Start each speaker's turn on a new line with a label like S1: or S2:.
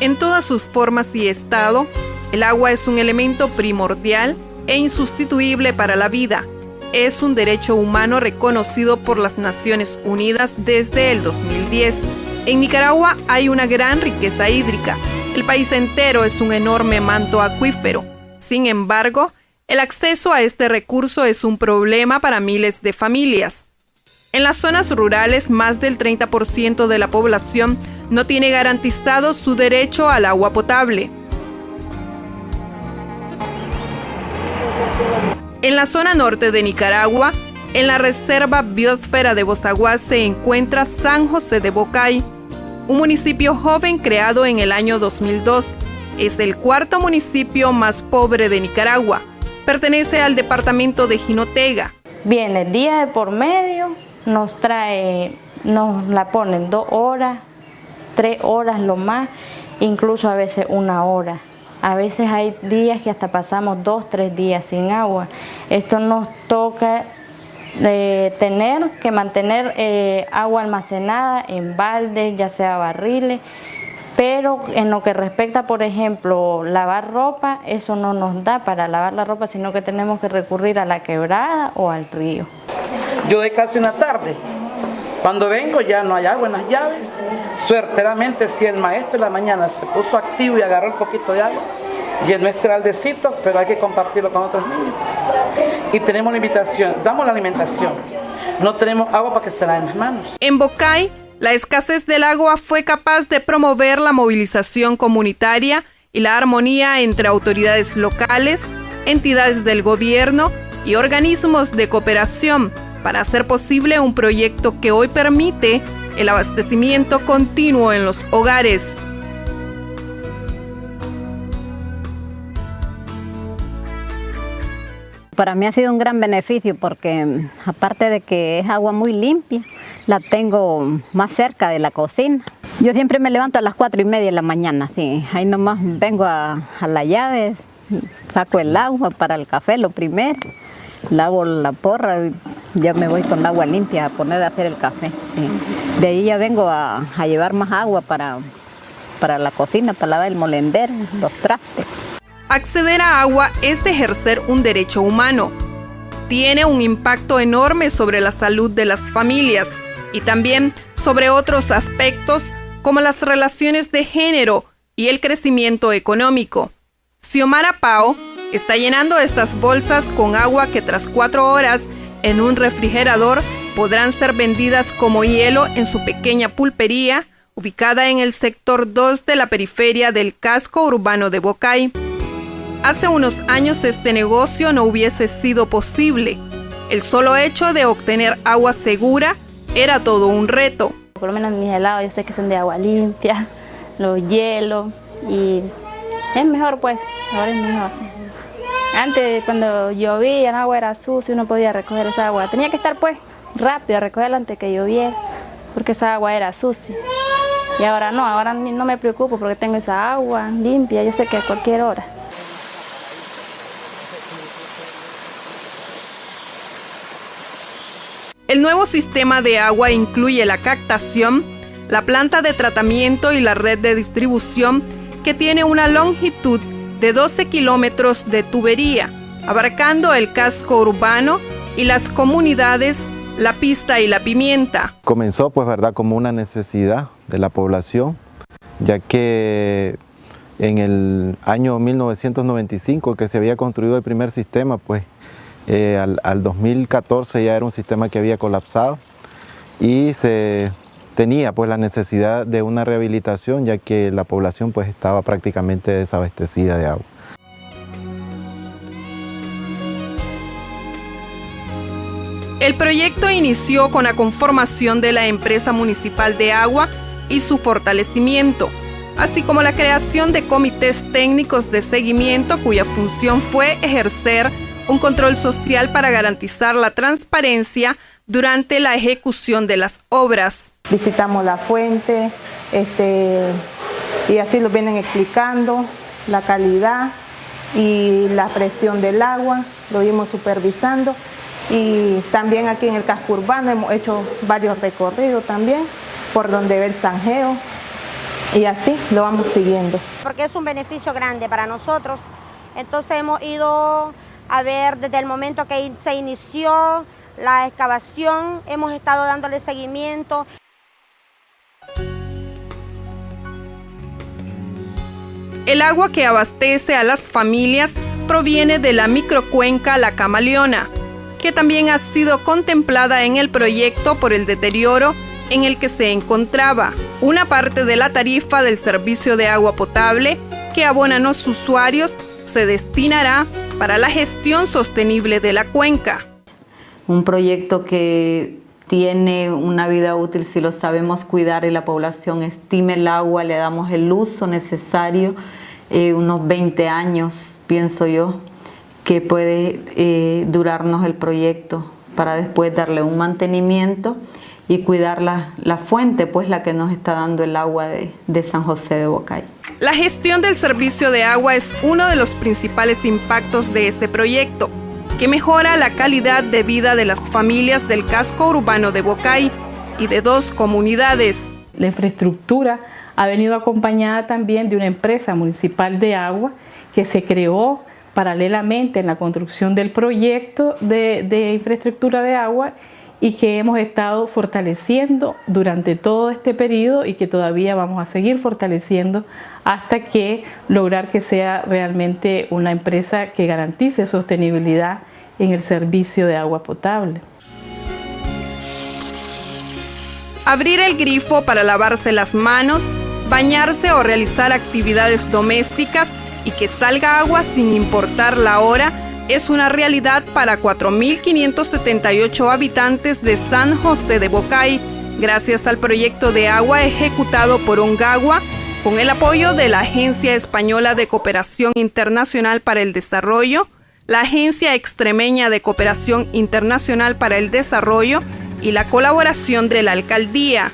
S1: En todas sus formas y estado, el agua es un elemento primordial e insustituible para la vida. Es un derecho humano reconocido por las Naciones Unidas desde el 2010. En Nicaragua hay una gran riqueza hídrica. El país entero es un enorme manto acuífero. Sin embargo, el acceso a este recurso es un problema para miles de familias. En las zonas rurales, más del 30% de la población no tiene garantizado su derecho al agua potable. En la zona norte de Nicaragua, en la Reserva Biosfera de Bozaguá se encuentra San José de Bocay, un municipio joven creado en el año 2002. Es el cuarto municipio más pobre de Nicaragua. Pertenece al departamento de Jinotega.
S2: Bien, el día de por medio nos trae, nos la ponen dos horas, tres horas lo más, incluso a veces una hora. A veces hay días que hasta pasamos dos, tres días sin agua. Esto nos toca de tener que mantener eh, agua almacenada en baldes, ya sea barriles, pero en lo que respecta, por ejemplo, lavar ropa, eso no nos da para lavar la ropa, sino que tenemos que recurrir a la quebrada o al río.
S3: Yo de casi una tarde, cuando vengo ya no hay agua en las llaves, suerteramente si el maestro en la mañana se puso activo y agarró un poquito de agua, y es nuestro aldecito, pero hay que compartirlo con otros niños. Y tenemos la invitación, damos la alimentación. No tenemos agua para que se laven las manos.
S1: En Bocay, la escasez del agua fue capaz de promover la movilización comunitaria y la armonía entre autoridades locales, entidades del gobierno y organismos de cooperación para hacer posible un proyecto que hoy permite el abastecimiento continuo en los hogares.
S4: Para mí ha sido un gran beneficio porque aparte de que es agua muy limpia, la tengo más cerca de la cocina. Yo siempre me levanto a las cuatro y media de la mañana, sí. ahí nomás vengo a, la llave, saco el agua para el café lo primero, lavo la porra, ya me voy con agua limpia a poner a hacer el café. De ahí ya vengo a, llevar más agua para, para la cocina, para lavar el molender, los trastes.
S1: Acceder a agua es ejercer un derecho humano. Tiene un impacto enorme sobre la salud de las familias y también sobre otros aspectos como las relaciones de género y el crecimiento económico. Xiomara Pao está llenando estas bolsas con agua que tras cuatro horas en un refrigerador podrán ser vendidas como hielo en su pequeña pulpería ubicada en el sector 2 de la periferia del casco urbano de Bocay. Hace unos años este negocio no hubiese sido posible. El solo hecho de obtener agua segura era todo un reto.
S2: Por lo menos mis helados yo sé que son de agua limpia, los hielos y es mejor pues, ahora es mejor. Antes cuando llovía el agua era sucia, uno podía recoger esa agua. Tenía que estar pues rápido a recogerla antes que lloviera porque esa agua era sucia. Y ahora no, ahora no me preocupo porque tengo esa agua limpia, yo sé que a cualquier hora.
S1: El nuevo sistema de agua incluye la captación, la planta de tratamiento y la red de distribución que tiene una longitud de 12 kilómetros de tubería, abarcando el casco urbano y las comunidades La Pista y La Pimienta.
S5: Comenzó pues verdad como una necesidad de la población, ya que en el año 1995 que se había construido el primer sistema pues eh, al, 2014 ya era un sistema que había colapsado y se tenía pues la necesidad de una rehabilitación ya que la población pues estaba prácticamente desabastecida de agua.
S1: El proyecto inició con la conformación de la empresa municipal de agua y su fortalecimiento, así como la creación de comités técnicos de seguimiento cuya función fue ejercer un control social para garantizar la transparencia durante la ejecución de las obras.
S6: Visitamos la fuente este, y así lo vienen explicando, la calidad y la presión del agua, lo vimos supervisando y también aquí en el casco urbano hemos hecho varios recorridos también por donde ve el zanjeo y así lo vamos siguiendo.
S7: Porque es un beneficio grande para nosotros. Entonces hemos ido a ver desde el momento que se inició la excavación, hemos estado dándole seguimiento.
S1: El agua que abastece a las familias proviene de la microcuenca La Camaleona, que también ha sido contemplada en el proyecto por el deterioro en el que se encontraba. Una parte de la tarifa del servicio de agua potable que abonan los usuarios se destinará para la gestión sostenible de la cuenca.
S8: Un proyecto que tiene una vida útil si lo sabemos cuidar y la población estime el agua, le damos el uso necesario, eh, unos 20 años, pienso yo, que puede eh, durarnos el proyecto para después darle un mantenimiento y cuidar la, la, fuente, pues la que nos está dando el agua de, de San José de Bocay.
S1: La gestión del servicio de agua es uno de los principales impactos de este proyecto, que mejora la calidad de vida de las familias del casco urbano de Bocay y de dos comunidades.
S9: La infraestructura ha venido acompañada también de una empresa municipal de agua que se creó paralelamente en la construcción del proyecto de, de infraestructura de agua y que hemos estado fortaleciendo durante todo este periodo y que todavía vamos a seguir fortaleciendo hasta que lograr que sea realmente una empresa que garantice sostenibilidad en el servicio de agua potable.
S1: Abrir el grifo para lavarse las manos, bañarse o realizar actividades domésticas y que salga agua sin importar la hora es una realidad para 4.578 habitantes de San José de Bocay, gracias al proyecto de agua ejecutado por Ongagua con el apoyo de la Agencia Española de Cooperación Internacional para el Desarrollo, la Agencia Extremeña de Cooperación Internacional para el Desarrollo y la colaboración de la Alcaldía.